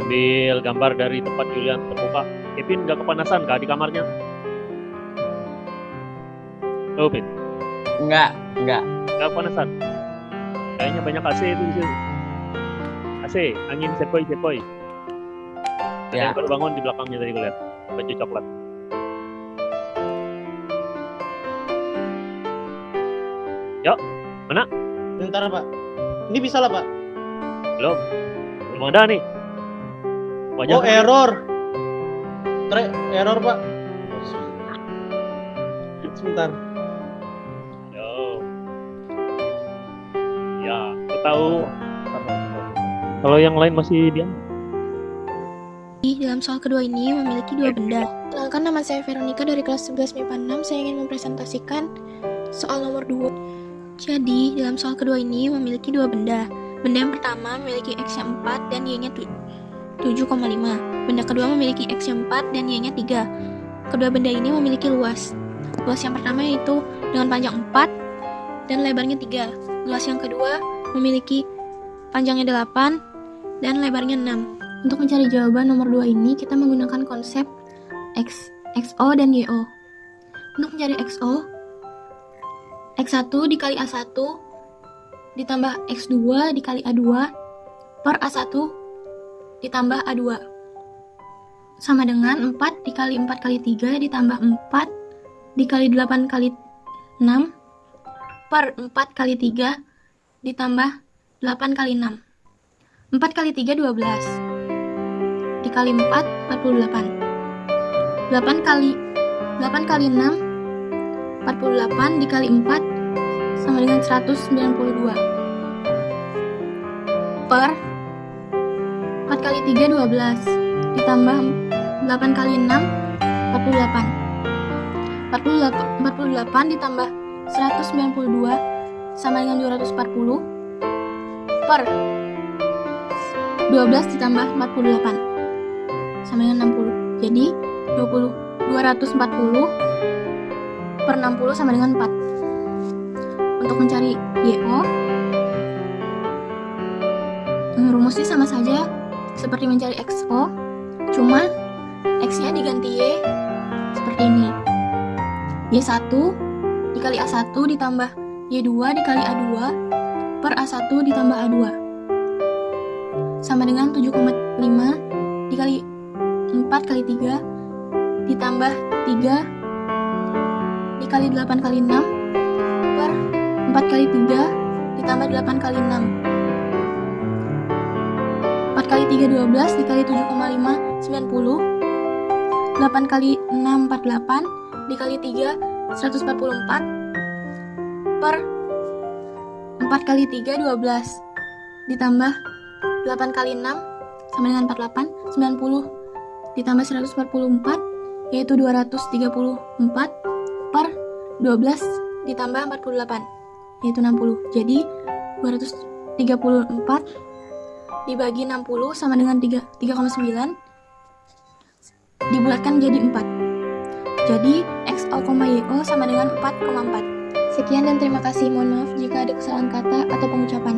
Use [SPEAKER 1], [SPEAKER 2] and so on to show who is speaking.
[SPEAKER 1] ambil gambar dari tempat Julian terbuka. Kevin nggak kepanasan kah di kamarnya? Oh, Pin,
[SPEAKER 2] Enggak, enggak.
[SPEAKER 1] nggak kepanasan. Kayaknya banyak AC itu di sini. AC, angin sepoi-sepoi. Ada
[SPEAKER 2] Ya.
[SPEAKER 1] yang baru bangun di belakangnya tadi gue lihat. Baju coklat.
[SPEAKER 3] Bentar pak. Ini bisa lah pak.
[SPEAKER 1] Belum. Belum ada nih. Banyak
[SPEAKER 3] Oh error. Tre error pak. Sebentar.
[SPEAKER 1] Aduh. Ya, aku tahu. Kalau yang lain masih diam.
[SPEAKER 4] Di dalam soal kedua ini memiliki dua benda. Kenalkan nama saya Veronica dari kelas 11 MIPA 6. Saya ingin mempresentasikan soal nomor 2. Jadi, dalam soal kedua ini memiliki dua benda. Benda yang pertama memiliki X yang 4 dan Y-nya 7,5. Benda kedua memiliki X yang 4 dan Y-nya 3. Kedua benda ini memiliki luas. Luas yang pertama yaitu dengan panjang 4 dan lebarnya 3. Luas yang kedua memiliki panjangnya 8 dan lebarnya 6. Untuk mencari jawaban nomor 2 ini, kita menggunakan konsep X, XO dan YO. Untuk mencari XO, X1 dikali A1 ditambah X2 dikali A2 per A1 ditambah A2 sama dengan 4 dikali 4 kali 3 ditambah 4 dikali 8 kali 6 per 4 kali 3 ditambah 8 kali 6 4 kali 3 12 dikali 4 48 8 kali 8 kali 6 48 dikali 4 sama dengan 192 per 4 kali 3 12 ditambah 8 kali 6 48 48, 48 ditambah 192 sama dengan 240 per 12 ditambah 48 sama dengan 60 jadi 20 240 per 60 sama dengan 4 untuk mencari YO rumusnya sama saja seperti mencari XO cuma X nya diganti Y seperti ini. Y1 dikali A1 ditambah Y2 dikali A2 per A1 ditambah A2 sama dengan 7,5 dikali 4 kali 3 ditambah 3 dikali 8 kali 6 per 4 kali 3 ditambah 8 kali 6 4 kali 3 12 dikali 7,5 90 8 kali 6 48 dikali 3 144 per 4 kali 3 12 ditambah 8 kali 6 sama dengan 48 90 ditambah 144 yaitu 234 per 12 ditambah 48 yaitu 60 jadi 234 dibagi 60 sama dengan 3 3,9 dibulatkan jadi 4 jadi XO, YO sama dengan 4,4 sekian dan terima kasih. Mohon maaf jika ada kesalahan kata atau pengucapan